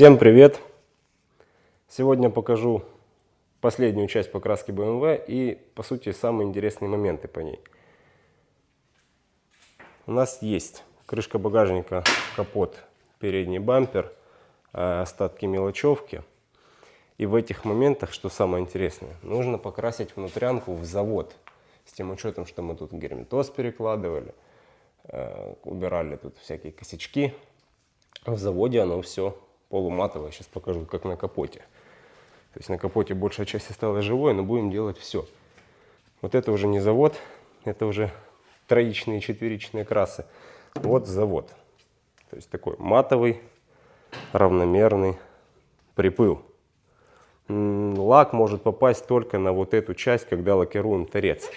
Всем привет! Сегодня покажу последнюю часть покраски BMW и, по сути, самые интересные моменты по ней. У нас есть крышка багажника, капот, передний бампер, э, остатки мелочевки. И в этих моментах, что самое интересное, нужно покрасить внутрянку в завод. С тем учетом, что мы тут герметоз перекладывали, э, убирали тут всякие косячки. В заводе оно все полуматовая. Сейчас покажу, как на капоте. То есть на капоте большая часть осталась живой, но будем делать все. Вот это уже не завод, это уже троичные, четверичные красы. Вот завод. То есть такой матовый, равномерный припыл. Лак может попасть только на вот эту часть, когда лакируем торец.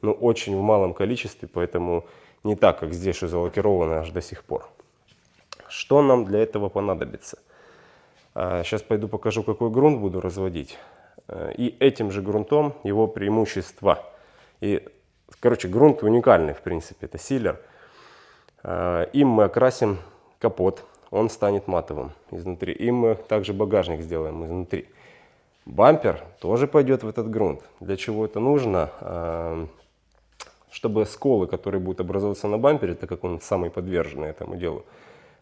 Но очень в малом количестве, поэтому не так, как здесь, что залакировано аж до сих пор. Что нам для этого понадобится? Сейчас а, пойду покажу, какой грунт буду разводить. Э, и этим же грунтом его преимущества. И, короче, грунт уникальный, в принципе, это силер. А, им мы окрасим капот, он станет матовым изнутри. Им мы также багажник сделаем изнутри. Бампер тоже пойдет в этот грунт. Для чего это нужно? А, чтобы сколы, которые будут образовываться на бампере, так как он самый подверженный этому делу,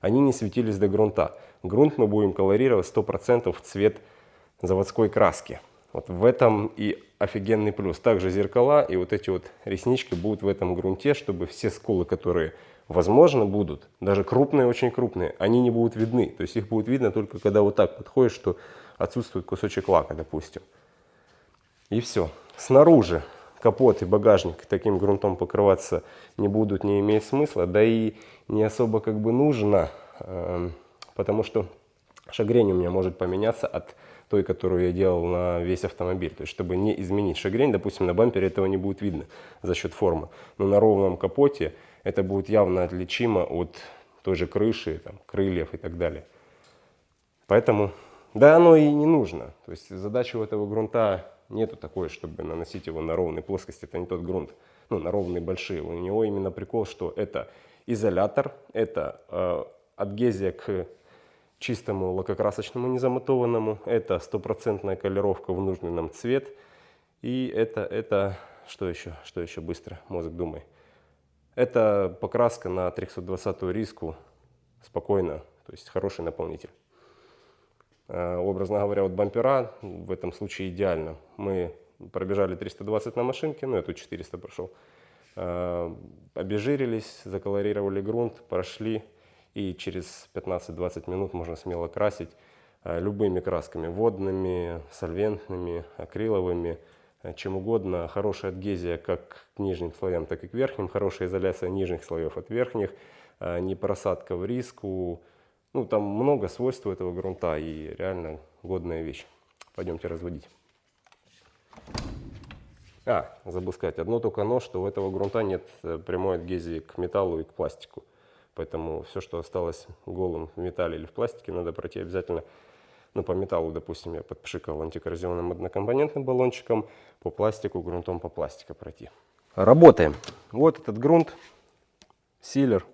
они не светились до грунта. Грунт мы будем колорировать 100% в цвет заводской краски. Вот в этом и офигенный плюс. Также зеркала и вот эти вот реснички будут в этом грунте, чтобы все скулы, которые возможно будут, даже крупные, очень крупные, они не будут видны. То есть их будет видно только когда вот так подходишь, что отсутствует кусочек лака, допустим. И все. Снаружи капот и багажник таким грунтом покрываться не будут, не имеет смысла, да и не особо как бы нужно, эм, потому что шагрень у меня может поменяться от той, которую я делал на весь автомобиль. То есть, чтобы не изменить шагрень, допустим, на бампере этого не будет видно за счет формы. Но на ровном капоте это будет явно отличимо от той же крыши, там, крыльев и так далее. Поэтому, да, оно и не нужно. То есть, задача у этого грунта нету такой, чтобы наносить его на ровной плоскости. Это не тот грунт, ну, на ровные большие. У него именно прикол, что это изолятор, это э, адгезия к чистому лакокрасочному незаматованному, это стопроцентная колеровка в нужный нам цвет, и это, это, что еще, что еще быстро, мозг думай. Это покраска на 320 риску, спокойно, то есть хороший наполнитель. Э, образно говоря, вот бампера в этом случае идеально. Мы пробежали 320 на машинке, ну я тут 400 прошел. Э, обезжирились, заколорировали грунт, прошли и через 15-20 минут можно смело красить э, любыми красками, водными, сольвентными, акриловыми, чем угодно. Хорошая адгезия как к нижним слоям, так и к верхним, хорошая изоляция нижних слоев от верхних, не просадка в риску, ну, там много свойств у этого грунта и реально годная вещь. Пойдемте разводить. А, забыл сказать, одно только но, что у этого грунта нет э, прямой адгезии к металлу и к пластику. Поэтому все, что осталось голым в металле или в пластике, надо пройти обязательно. Ну, по металлу, допустим, я подпшикал антикоррозионным однокомпонентным баллончиком, по пластику грунтом по пластику пройти. Работаем. Вот этот грунт, силер,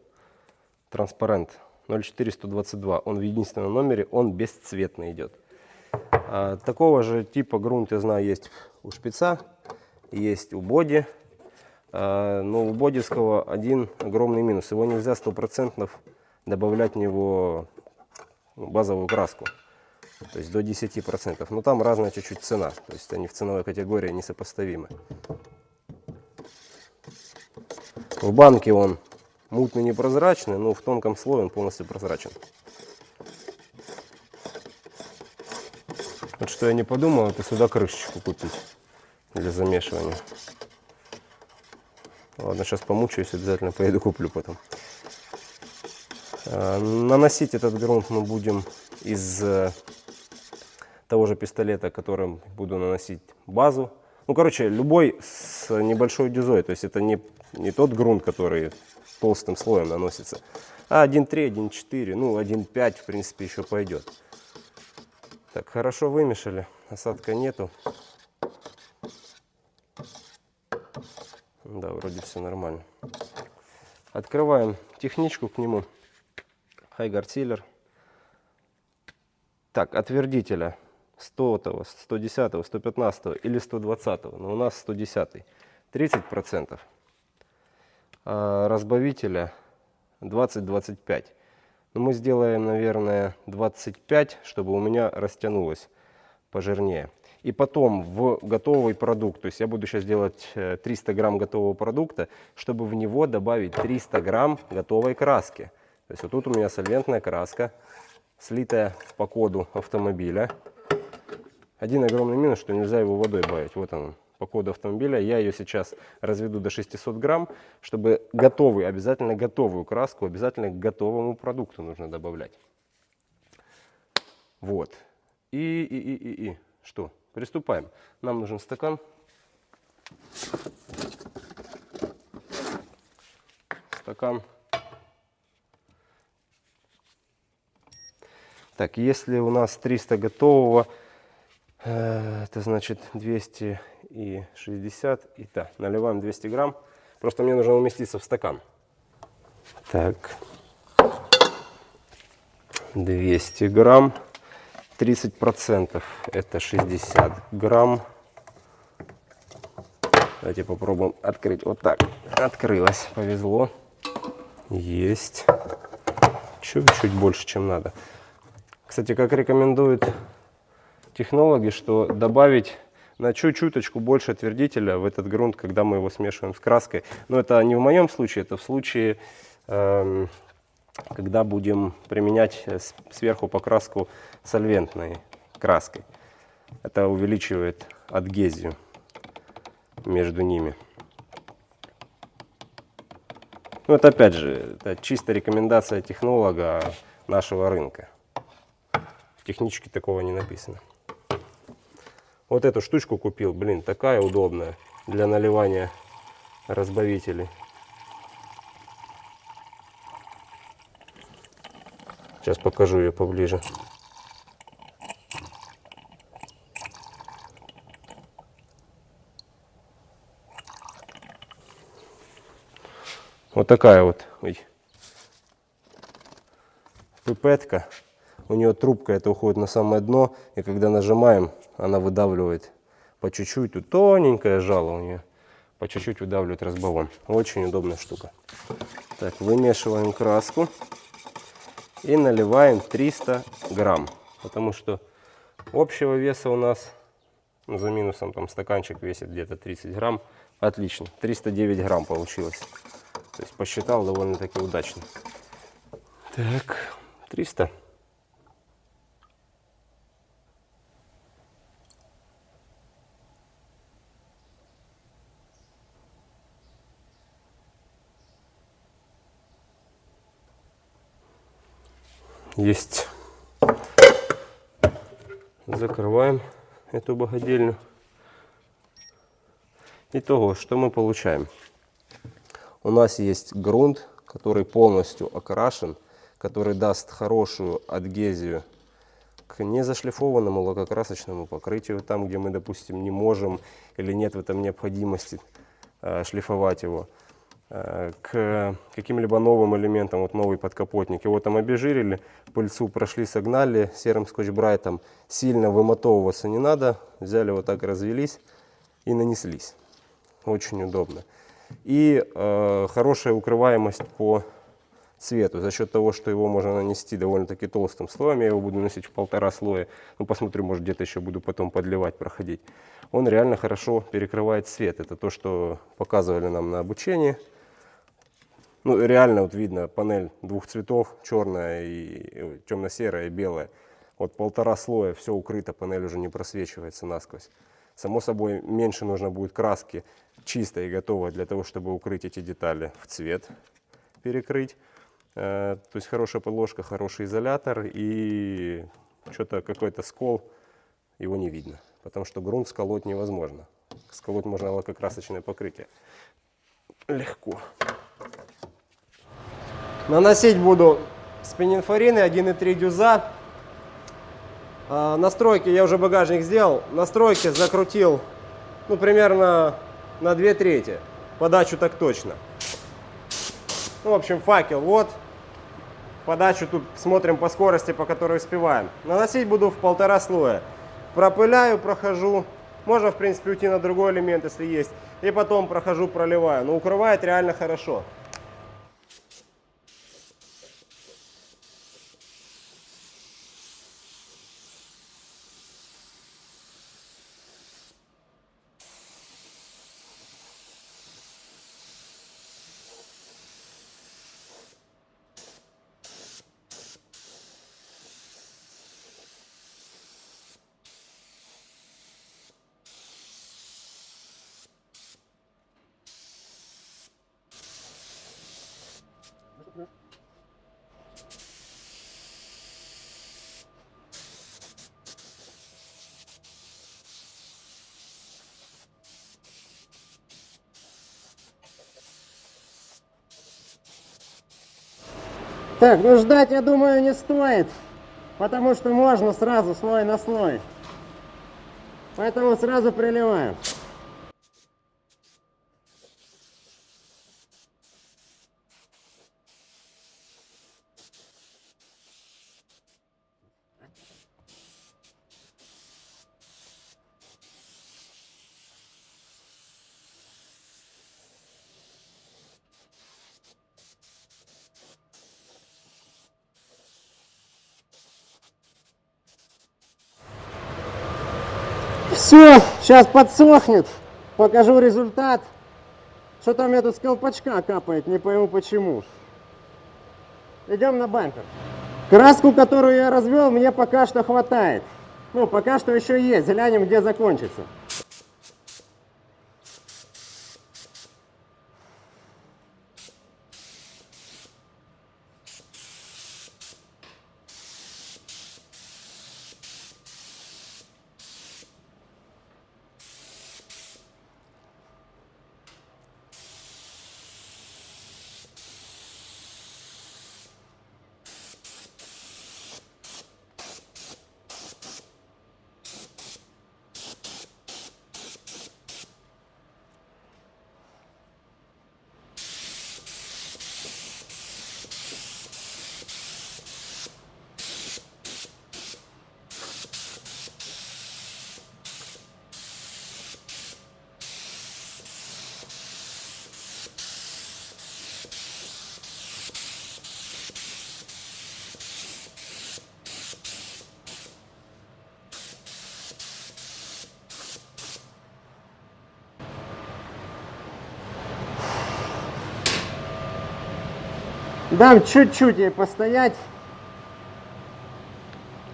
транспарент 04122. Он в единственном номере, он бесцветный идет. А, такого же типа грунт, я знаю, есть у шпица, есть у боди. А, но у бодиского один огромный минус. Его нельзя стопроцентно добавлять в него базовую краску. То есть до 10%. Но там разная чуть-чуть цена. То есть они в ценовой категории несопоставимы. В банке он мутный непрозрачный, но в тонком слое он полностью прозрачен. Вот что я не подумал, это сюда крышечку купить для замешивания. Ладно, сейчас помучаюсь, обязательно поеду куплю потом. А, наносить этот грунт мы будем из э, того же пистолета, которым буду наносить базу. Ну, короче, любой с небольшой дюзой. То есть это не, не тот грунт, который толстым слоем наносится. А 1.3, 1.4, ну 1.5 в принципе еще пойдет. Так, хорошо вымешали, осадка нету. Да, вроде все нормально. Открываем техничку к нему. Хайгар Силер. Так, отвердителя 100, 110, 115 или 120, но у нас 110. 30%. А разбавителя 20-25. Но мы сделаем, наверное, 25, чтобы у меня растянулось пожирнее. И потом в готовый продукт, то есть я буду сейчас делать 300 э, грамм готового продукта, чтобы в него добавить 300 грамм готовой краски. То есть вот тут у меня сольвентная краска, слитая по коду автомобиля. Один огромный минус, что нельзя его водой бавить. Вот он по коду автомобиля. Я ее сейчас разведу до 600 грамм, чтобы готовый, обязательно готовую краску, обязательно к готовому продукту нужно добавлять. Вот. И, и, и, и, и. Что? Приступаем. Нам нужен стакан. Стакан. Так, если у нас 300 готового, это значит 260 и да, наливаем 200 грамм. Просто мне нужно уместиться в стакан. Так, 200 грамм. 30 процентов это 60 грамм. Давайте попробуем открыть. Вот так. Открылось. Повезло. Есть. Чуть-чуть больше, чем надо. Кстати, как рекомендуют технологи, что добавить на чуть-чуточку больше твердителя в этот грунт, когда мы его смешиваем с краской. Но это не в моем случае, это в случае, э, когда будем применять сверху покраску сольвентной краской. Это увеличивает адгезию между ними. Ну, это опять же, это чисто рекомендация технолога нашего рынка. В техничке такого не написано. Вот эту штучку купил, блин, такая удобная для наливания разбавителей. Сейчас покажу ее поближе. Вот такая вот ой, пипетка. У нее трубка это уходит на самое дно. И когда нажимаем, она выдавливает по чуть-чуть. Тут тоненькое жало у нее. По чуть-чуть выдавливает разбавом. Очень удобная штука. Так, вымешиваем краску. И наливаем 300 грамм. Потому что общего веса у нас, за минусом там стаканчик весит где-то 30 грамм. Отлично. 309 грамм получилось. То есть посчитал довольно-таки удачно. Так, 300. Есть. Закрываем эту богадельню. Итого, что мы получаем? у нас есть грунт, который полностью окрашен, который даст хорошую адгезию к незашлифованному лакокрасочному покрытию, там, где мы, допустим, не можем или нет в этом необходимости э, шлифовать его, к каким-либо новым элементам, вот новый подкапотник. Его там обезжирили, пыльцу прошли, согнали серым скотч-брайтом. Сильно вымотовываться не надо, взяли вот так, развелись и нанеслись. Очень удобно и э, хорошая укрываемость по цвету. За счет того, что его можно нанести довольно-таки толстым слоем, я его буду носить в полтора слоя, ну посмотрю, может где-то еще буду потом подливать, проходить. Он реально хорошо перекрывает цвет. Это то, что показывали нам на обучении. Ну реально вот видно панель двух цветов, черная и темно-серая и белая. Вот полтора слоя, все укрыто, панель уже не просвечивается насквозь. Само собой, меньше нужно будет краски чистой и готовой для того, чтобы укрыть эти детали в цвет, перекрыть. Э, то есть хорошая подложка, хороший изолятор и что-то какой-то скол, его не видно. Потому что грунт сколоть невозможно. Сколоть можно лакокрасочное покрытие. Легко. Наносить буду спининфорины 1,3 дюза. А, настройки, я уже багажник сделал. Настройки закрутил, ну, примерно на 2 трети. Подачу так точно. Ну, в общем, факел вот. Подачу тут смотрим по скорости, по которой успеваем. Наносить буду в полтора слоя. Пропыляю, прохожу. Можно, в принципе, уйти на другой элемент, если есть. И потом прохожу, проливаю. Но укрывает реально хорошо. Так, ну ждать, я думаю, не стоит, потому что можно сразу слой на слой. Поэтому сразу приливаем. Все, сейчас подсохнет, покажу результат. Что-то у меня тут с колпачка капает, не пойму почему. Идем на бампер. Краску, которую я развел, мне пока что хватает. Ну, пока что еще есть, глянем, где закончится. Дам чуть-чуть ей постоять.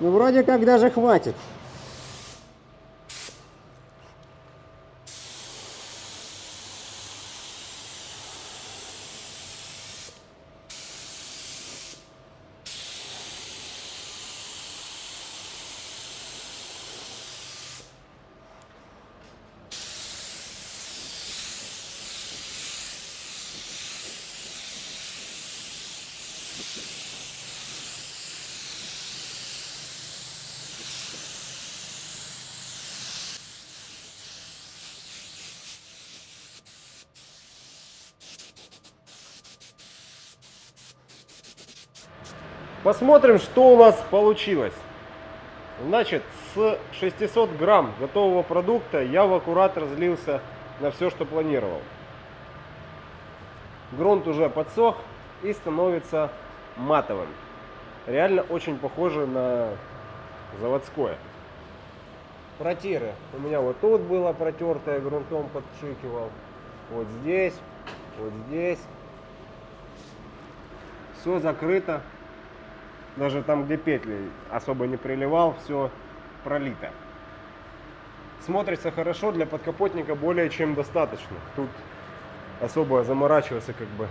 Ну, вроде как даже хватит. Посмотрим, что у нас получилось. Значит, с 600 грамм готового продукта я в аккурат разлился на все, что планировал. Грунт уже подсох и становится матовым. Реально очень похоже на заводское. Протиры. У меня вот тут было протертое, грунтом подшикивал. Вот здесь, вот здесь. Все закрыто. Даже там, где петли особо не приливал, все пролито. Смотрится хорошо, для подкапотника более чем достаточно. Тут особо заморачиваться как бы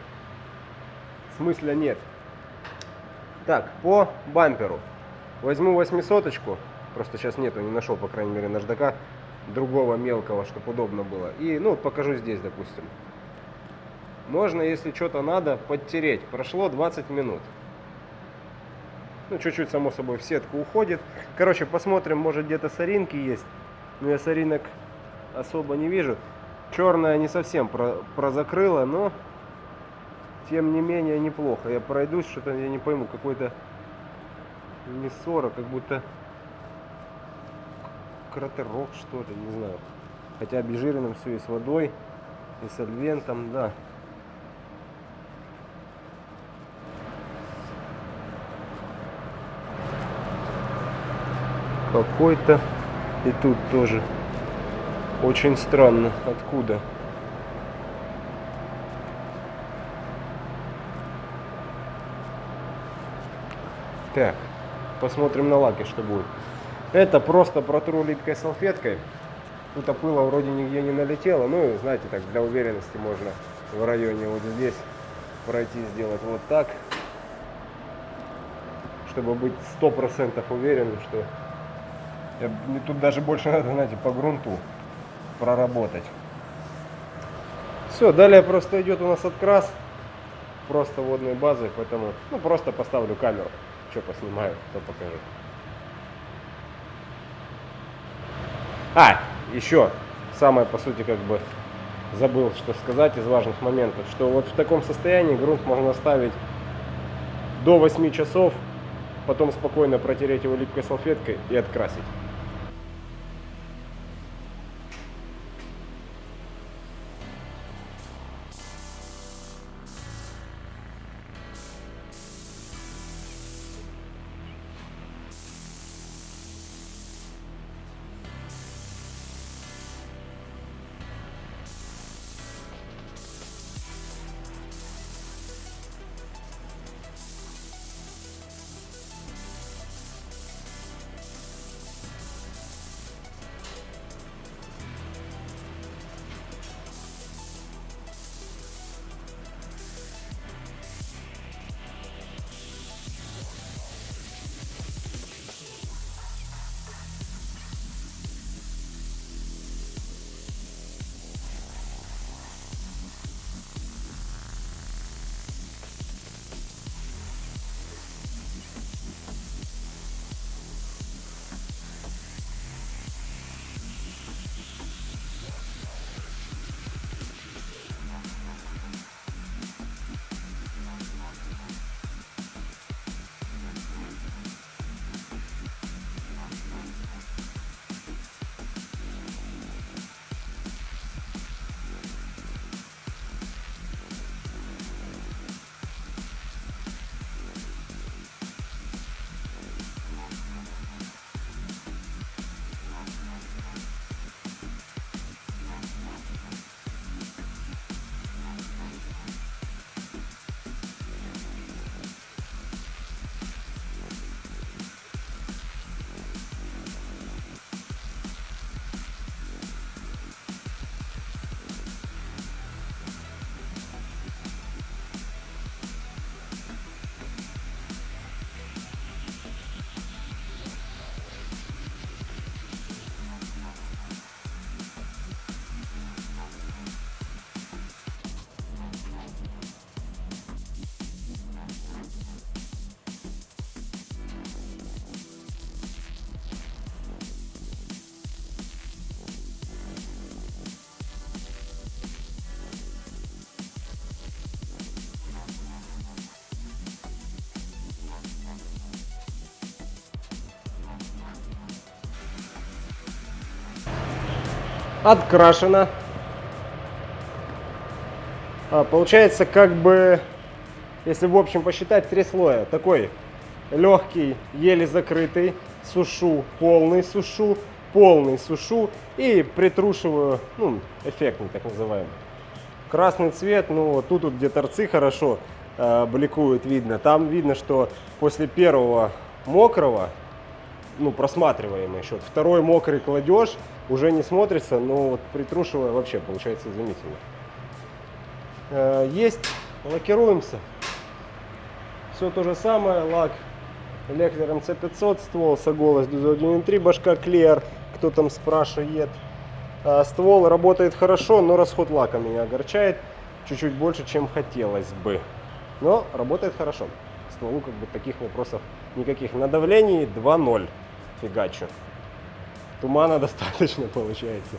смысла нет. Так, по бамперу. Возьму восьмисоточку. Просто сейчас нету, не нашел, по крайней мере, наждака другого мелкого, чтобы удобно было. И, ну, покажу здесь, допустим. Можно, если что-то надо, подтереть. Прошло 20 минут. Ну, чуть-чуть, само собой, в сетку уходит. Короче, посмотрим, может где-то соринки есть. Но я соринок особо не вижу. Черная не совсем про прозакрыла, но тем не менее неплохо. Я пройдусь, что-то я не пойму, какой-то не 40, как будто кратерок что-то, не знаю. Хотя обезжиренным все и с водой, и сольвентом, да. Какой-то и тут тоже очень странно. Откуда? Так, посмотрим на лаке, что будет. Это просто протру липкой салфеткой. Тут опыла вроде нигде не налетело. Ну, знаете, так для уверенности можно в районе вот здесь пройти, сделать вот так. Чтобы быть сто процентов уверенным, что я- мне тут даже больше надо, знаете, по грунту проработать. Все, далее просто идет у нас открас. Просто водной базой, поэтому, ну, просто поставлю камеру. Что поснимаю, то покажу. А, еще самое, по сути, как бы забыл, что сказать из важных моментов, что вот в таком состоянии грунт можно оставить до 8 часов, потом спокойно протереть его липкой салфеткой и открасить. Открашено. А, получается, как бы, если в общем посчитать, три слоя. Такой легкий, еле закрытый, сушу, полный сушу, полный сушу и притрушиваю, ну, эффектный так называемый. Красный цвет, ну, тут вот, где торцы хорошо э, бликуют, видно. Там видно, что после первого мокрого ну, просматриваемый счет. Второй мокрый кладешь, уже не смотрится, но вот притрушивая вообще получается изумительно. Э, Есть, лакируемся. Все то же самое, лак Леклер МЦ500, ствол Соголос Дюзо 1.3, башка Клеер, кто там спрашивает. А, Ствол работает хорошо, но расход лака меня огорчает чуть-чуть больше, чем хотелось бы. Но работает хорошо. Стволу как бы таких вопросов никаких. На давлении 2.0 фигачу. Тумана достаточно получается.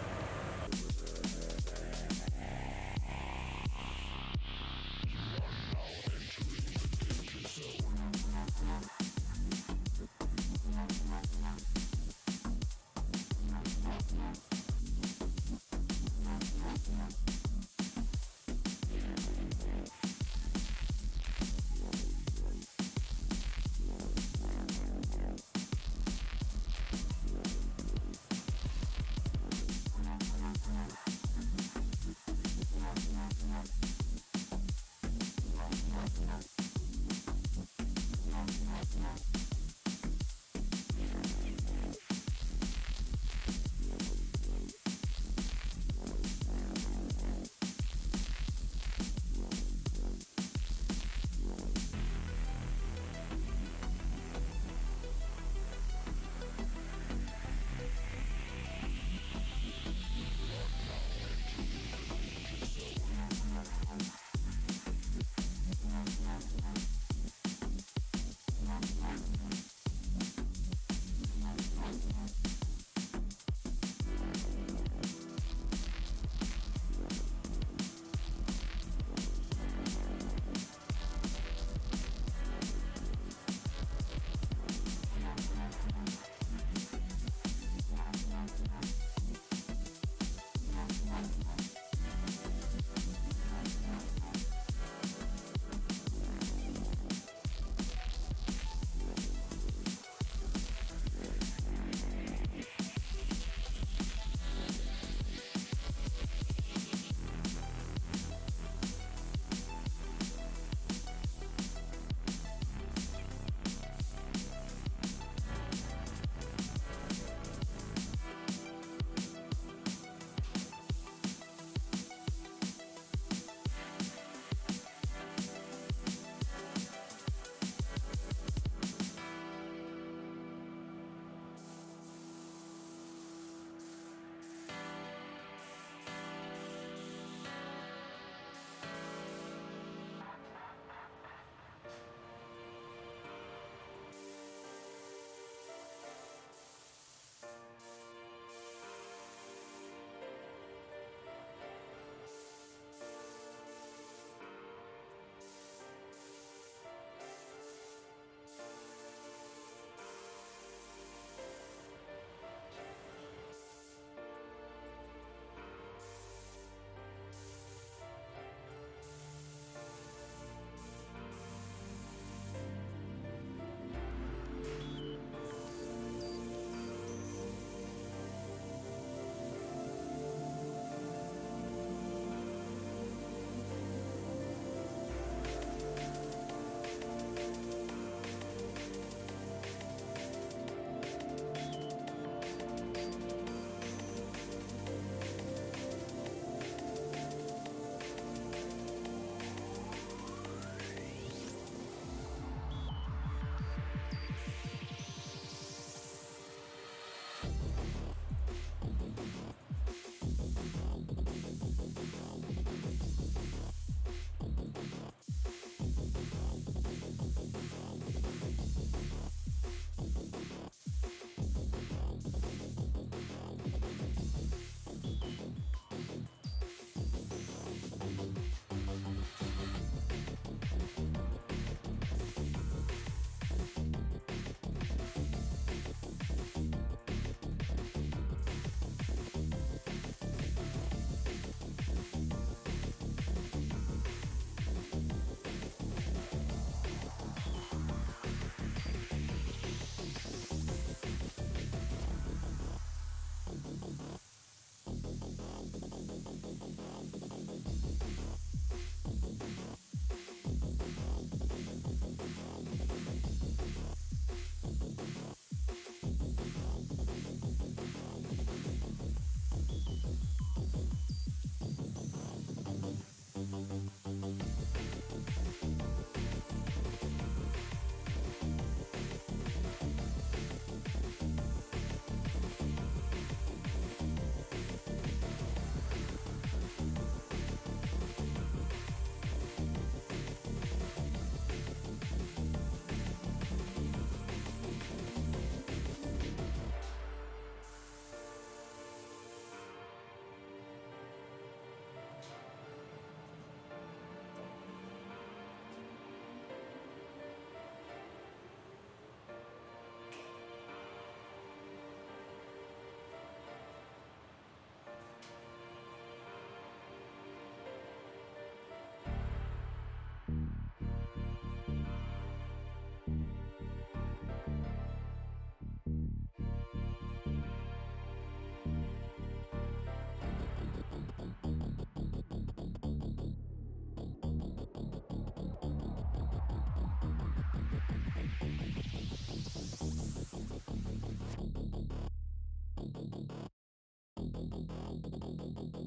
Thank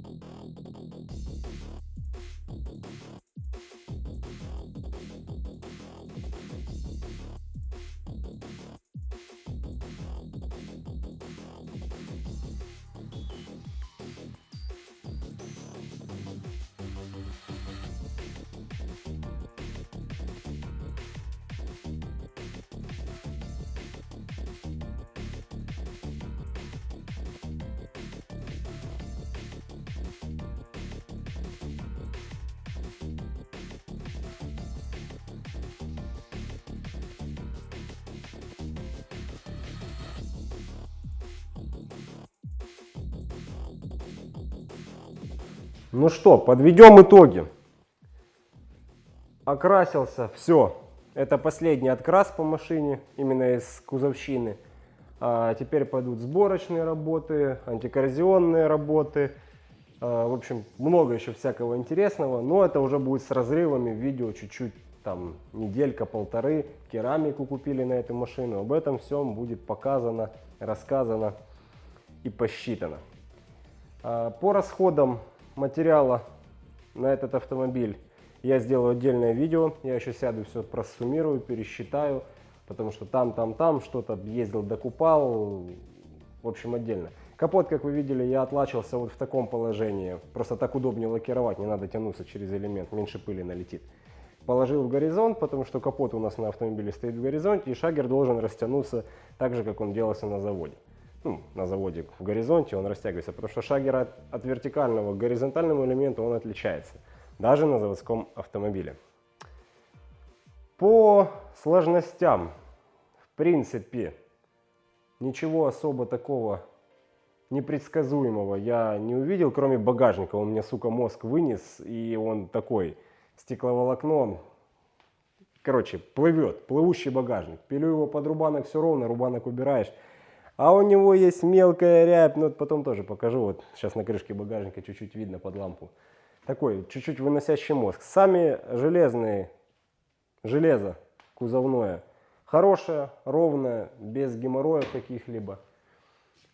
you. Ну что, подведем итоги. Окрасился, все. Это последний открас по машине, именно из кузовщины. А теперь пойдут сборочные работы, антикоррозионные работы. А, в общем, много еще всякого интересного. Но это уже будет с разрывами. Видео чуть-чуть, там, неделька-полторы. Керамику купили на эту машину. Об этом всем будет показано, рассказано и посчитано. А, по расходам материала на этот автомобиль я сделаю отдельное видео. Я еще сяду, все просуммирую, пересчитаю. Потому что там, там, там что-то ездил, докупал. В общем, отдельно. Капот, как вы видели, я отлачивался вот в таком положении. Просто так удобнее лакировать, не надо тянуться через элемент, меньше пыли налетит. Положил в горизонт, потому что капот у нас на автомобиле стоит в горизонте, и шагер должен растянуться так же, как он делался на заводе ну, на заводе в горизонте, он растягивается, потому что шагер от, от вертикального к горизонтальному элементу он отличается, даже на заводском автомобиле. По сложностям, в принципе, ничего особо такого непредсказуемого я не увидел, кроме багажника. Он мне, сука, мозг вынес, и он такой, стекловолокно, короче, плывет, плывущий багажник. Пилю его под рубанок, все ровно, рубанок убираешь, а у него есть мелкая рябь, ну потом тоже покажу, вот сейчас на крышке багажника чуть-чуть видно под лампу. Такой чуть-чуть выносящий мозг. Сами железные, железо кузовное, хорошее, ровное, без геморроев каких-либо.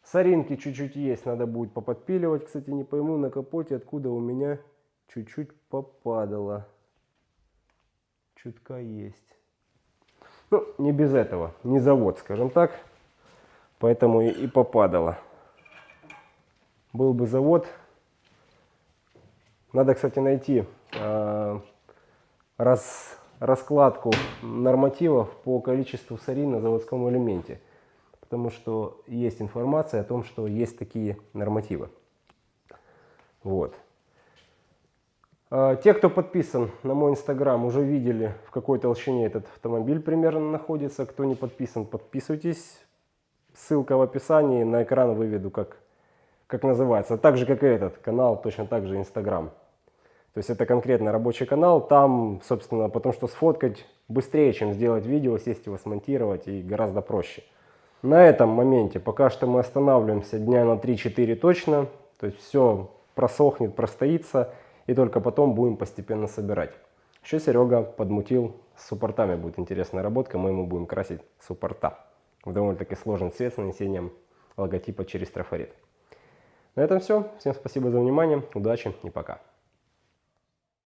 Соринки чуть-чуть есть, надо будет поподпиливать. Кстати, не пойму на капоте, откуда у меня чуть-чуть попадало. Чутка есть. Ну, не без этого, не завод, скажем так. Поэтому и, попадало. Был бы завод. Надо, кстати, найти э, раз, раскладку нормативов по количеству сарин на заводском элементе. Потому что есть информация о том, что есть такие нормативы. Вот. Те, кто подписан на мой инстаграм, уже видели, в какой толщине этот автомобиль примерно находится. Кто не подписан, подписывайтесь. Ссылка в описании, на экран выведу, как, как называется. Так же, как и этот канал, точно так же Инстаграм. То есть это конкретно рабочий канал. Там, собственно, потому что сфоткать быстрее, чем сделать видео, сесть его смонтировать и гораздо проще. На этом моменте пока что мы останавливаемся дня на 3-4 точно. То есть все просохнет, простоится. И только потом будем постепенно собирать. Еще Серега подмутил с суппортами. Будет интересная работка. Мы ему будем красить суппорта довольно-таки сложный цвет с нанесением логотипа через трафарет. На этом все. Всем спасибо за внимание, удачи и пока.